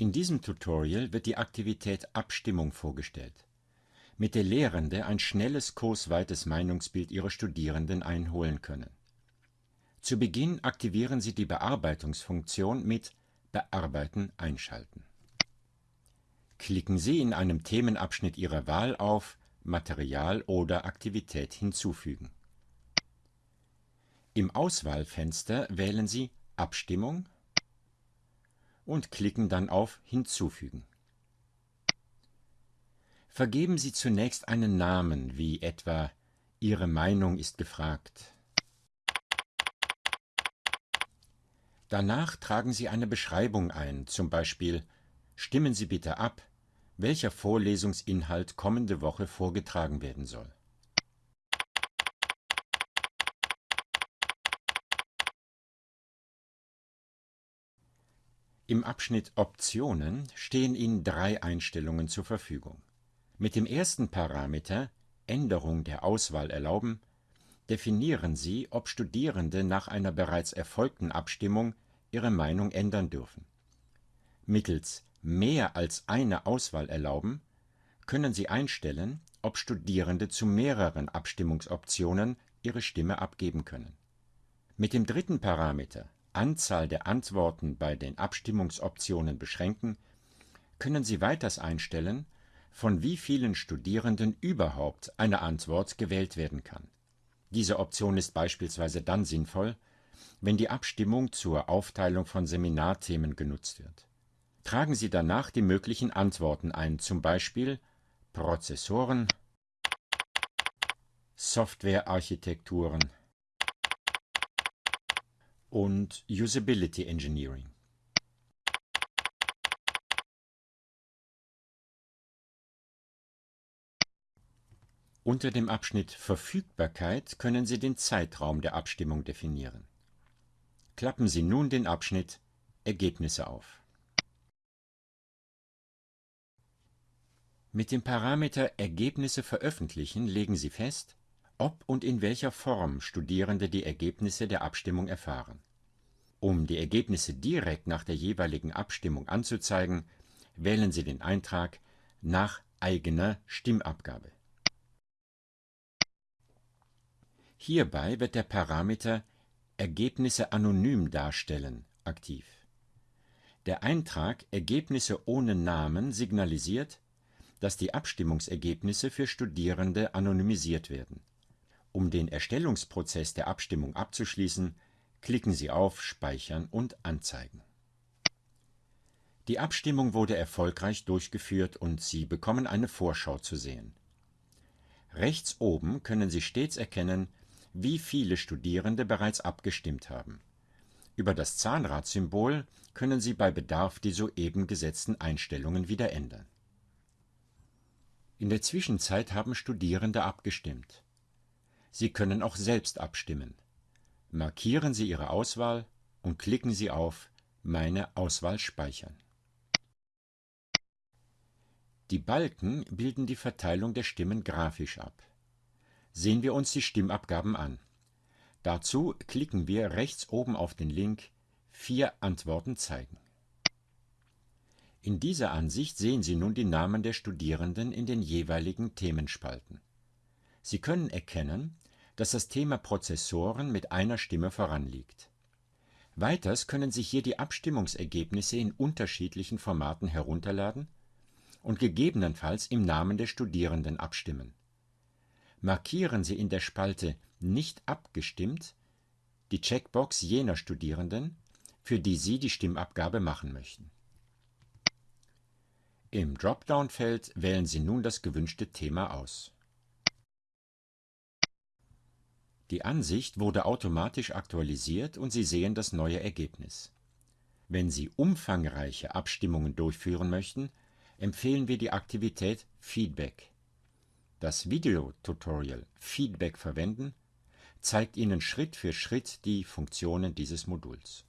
In diesem Tutorial wird die Aktivität Abstimmung vorgestellt, mit der Lehrende ein schnelles kursweites Meinungsbild ihrer Studierenden einholen können. Zu Beginn aktivieren Sie die Bearbeitungsfunktion mit Bearbeiten einschalten. Klicken Sie in einem Themenabschnitt Ihrer Wahl auf Material oder Aktivität hinzufügen. Im Auswahlfenster wählen Sie Abstimmung und klicken dann auf Hinzufügen. Vergeben Sie zunächst einen Namen, wie etwa Ihre Meinung ist gefragt. Danach tragen Sie eine Beschreibung ein, zum Beispiel Stimmen Sie bitte ab, welcher Vorlesungsinhalt kommende Woche vorgetragen werden soll. Im Abschnitt Optionen stehen Ihnen drei Einstellungen zur Verfügung. Mit dem ersten Parameter Änderung der Auswahl erlauben definieren Sie, ob Studierende nach einer bereits erfolgten Abstimmung ihre Meinung ändern dürfen. Mittels Mehr als eine Auswahl erlauben können Sie einstellen, ob Studierende zu mehreren Abstimmungsoptionen ihre Stimme abgeben können. Mit dem dritten Parameter Anzahl der Antworten bei den Abstimmungsoptionen beschränken können Sie weiters einstellen, von wie vielen Studierenden überhaupt eine Antwort gewählt werden kann. Diese Option ist beispielsweise dann sinnvoll, wenn die Abstimmung zur Aufteilung von Seminarthemen genutzt wird. Tragen Sie danach die möglichen Antworten ein, zum Beispiel Prozessoren, Softwarearchitekturen und Usability Engineering. Unter dem Abschnitt Verfügbarkeit können Sie den Zeitraum der Abstimmung definieren. Klappen Sie nun den Abschnitt Ergebnisse auf. Mit dem Parameter Ergebnisse veröffentlichen legen Sie fest, ob und in welcher Form Studierende die Ergebnisse der Abstimmung erfahren. Um die Ergebnisse direkt nach der jeweiligen Abstimmung anzuzeigen, wählen Sie den Eintrag nach eigener Stimmabgabe. Hierbei wird der Parameter Ergebnisse anonym darstellen aktiv. Der Eintrag Ergebnisse ohne Namen signalisiert, dass die Abstimmungsergebnisse für Studierende anonymisiert werden. Um den Erstellungsprozess der Abstimmung abzuschließen, klicken Sie auf Speichern und Anzeigen. Die Abstimmung wurde erfolgreich durchgeführt und Sie bekommen eine Vorschau zu sehen. Rechts oben können Sie stets erkennen, wie viele Studierende bereits abgestimmt haben. Über das Zahnradsymbol können Sie bei Bedarf die soeben gesetzten Einstellungen wieder ändern. In der Zwischenzeit haben Studierende abgestimmt. Sie können auch selbst abstimmen. Markieren Sie Ihre Auswahl und klicken Sie auf Meine Auswahl speichern. Die Balken bilden die Verteilung der Stimmen grafisch ab sehen wir uns die Stimmabgaben an. Dazu klicken wir rechts oben auf den Link Vier Antworten zeigen. In dieser Ansicht sehen Sie nun die Namen der Studierenden in den jeweiligen Themenspalten. Sie können erkennen, dass das Thema Prozessoren mit einer Stimme voranliegt. Weiters können Sie hier die Abstimmungsergebnisse in unterschiedlichen Formaten herunterladen und gegebenenfalls im Namen der Studierenden abstimmen markieren Sie in der Spalte Nicht abgestimmt die Checkbox jener Studierenden, für die Sie die Stimmabgabe machen möchten. Im Dropdown-Feld wählen Sie nun das gewünschte Thema aus. Die Ansicht wurde automatisch aktualisiert und Sie sehen das neue Ergebnis. Wenn Sie umfangreiche Abstimmungen durchführen möchten, empfehlen wir die Aktivität Feedback das Videotutorial Feedback verwenden zeigt Ihnen Schritt für Schritt die Funktionen dieses Moduls